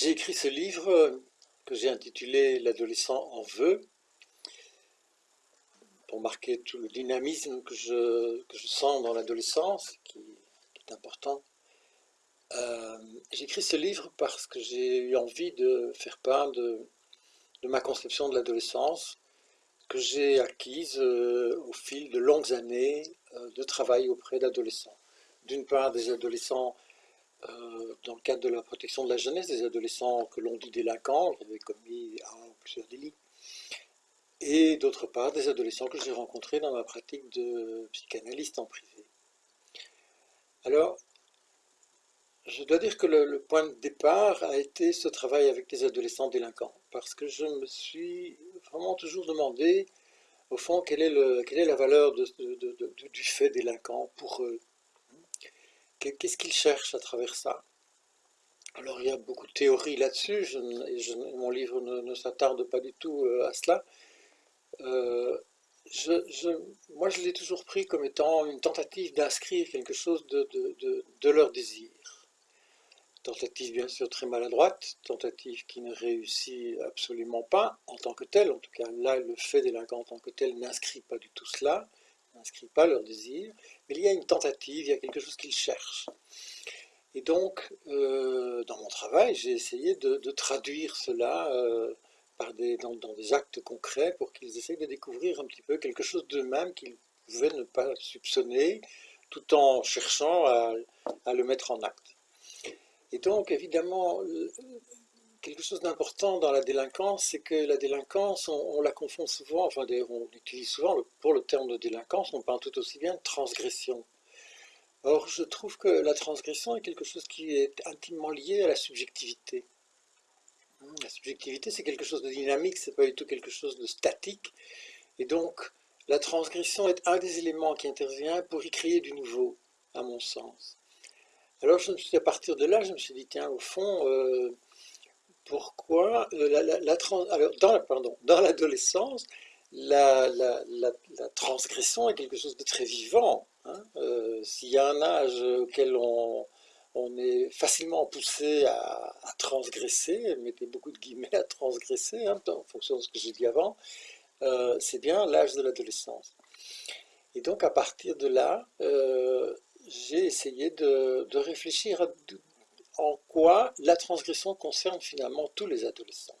J'ai écrit ce livre que j'ai intitulé « L'adolescent en veut » pour marquer tout le dynamisme que je, je sens dans l'adolescence, qui, est important. Euh, j'ai écrit ce livre parce que j'ai eu envie de faire part de, ma conception de l'adolescence, que j'ai acquise euh, au fil de longues années euh, de travail auprès d'adolescents. D'une part, des adolescents euh, dans le cadre de la protection de la jeunesse, des adolescents que l'on dit délinquants, qui avaient commis un ou plusieurs délits, et d'autre part des adolescents que j'ai rencontrés dans ma pratique de psychanalyste en privé. Alors, je dois dire que le, point de départ a été ce travail avec des adolescents délinquants, parce que je me suis vraiment toujours demandé, au fond, quelle est la valeur du fait délinquant pour eux Qu'est-ce qu'ils cherchent à travers ça? Alors il y a beaucoup de théories là-dessus, mon livre ne, s'attarde pas du tout euh, à cela. Euh, moi je l'ai toujours pris comme étant une tentative d'inscrire quelque chose de, leur désir. Tentative bien sûr très maladroite, tentative qui ne réussit absolument pas en tant que telle, en tout cas là le fait délinquant en tant que tel n'inscrit pas du tout cela, n'inscrit pas leur désir, mais il y a une tentative, il y a quelque chose qu'ils cherchent. Et donc, euh, dans mon travail, j'ai essayé de, traduire cela euh, par des, dans, des actes concrets pour qu'ils essayent de découvrir un petit peu quelque chose d'eux-mêmes qu'ils pouvaient ne pas soupçonner, tout en cherchant à, à le mettre en acte. Et donc, évidemment, quelque chose d'important dans la délinquance, c'est que la délinquance, on, la confond souvent, enfin on utilise souvent pour le terme de délinquance, on parle tout aussi bien de transgression. Or, je trouve que la transgression est quelque chose qui est intimement lié à la subjectivité. La subjectivité, c'est quelque chose de dynamique, c'est pas du tout quelque chose de statique. Et donc, la transgression est un des éléments qui intervient pour y créer du nouveau, à mon sens. Alors, je me suis, à partir de là, je me suis dit, tiens, au fond, euh, pourquoi euh, la, dans, l'adolescence, la, transgression est quelque chose de très vivant. Hein. Euh, s'il y a un âge auquel on, est facilement poussé à, transgresser, mettez beaucoup de guillemets à transgresser, hein, en fonction de ce que j'ai dit avant, euh, c'est bien l'âge de l'adolescence. Et donc à partir de là, j'ai essayé de, de réfléchir à en quoi la transgression concerne finalement tous les adolescents.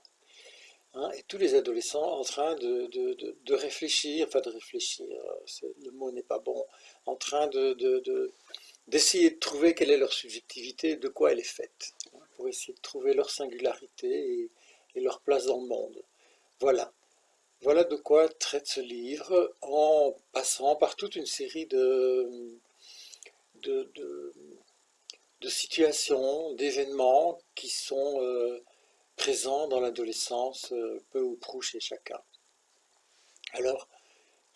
Hein, et tous les adolescents en train de, réfléchir, enfin de réfléchir, le mot n'est pas bon, en train d'essayer de, trouver quelle est leur subjectivité, de quoi elle est faite, hein, pour essayer de trouver leur singularité et, leur place dans le monde. Voilà. Voilà de quoi traite ce livre, en passant par toute une série de, de, de situations, d'événements qui sont euh, présents dans l'adolescence, euh, peu ou prou chez chacun. Alors,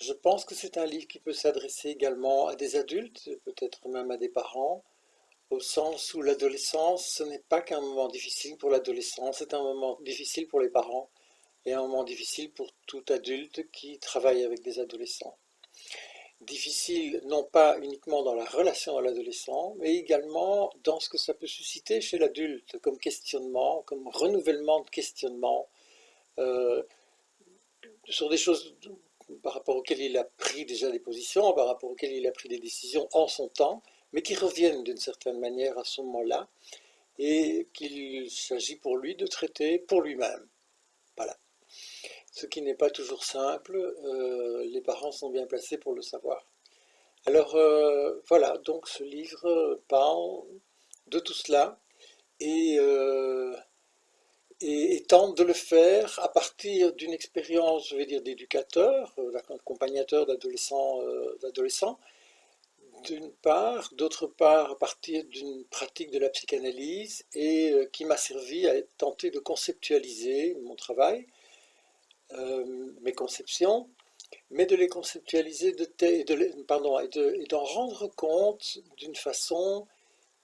je pense que c'est un livre qui peut s'adresser également à des adultes, peut-être même à des parents, au sens où l'adolescence, ce n'est pas qu'un moment difficile pour l'adolescent, c'est un moment difficile pour les parents et un moment difficile pour tout adulte qui travaille avec des adolescents difficile non pas uniquement dans la relation à l'adolescent, mais également dans ce que ça peut susciter chez l'adulte comme questionnement, comme renouvellement de questionnement euh, sur des choses par rapport auxquelles il a pris déjà des positions, par rapport auxquelles il a pris des décisions en son temps, mais qui reviennent d'une certaine manière à ce moment-là, et qu'il s'agit pour lui de traiter pour lui-même. Voilà ce qui n'est pas toujours simple, euh, les parents sont bien placés pour le savoir. Alors euh, voilà, donc ce livre parle de tout cela et, euh, et, tente de le faire à partir d'une expérience, je vais dire, d'éducateur, d'accompagnateur d'adolescents, d'une part, d'autre part à partir d'une pratique de la psychanalyse et qui m'a servi à tenter de conceptualiser mon travail, euh, mes conceptions, mais de les conceptualiser de et d'en rendre compte d'une façon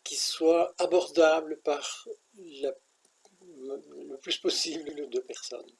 qui soit abordable par le plus possible de personnes.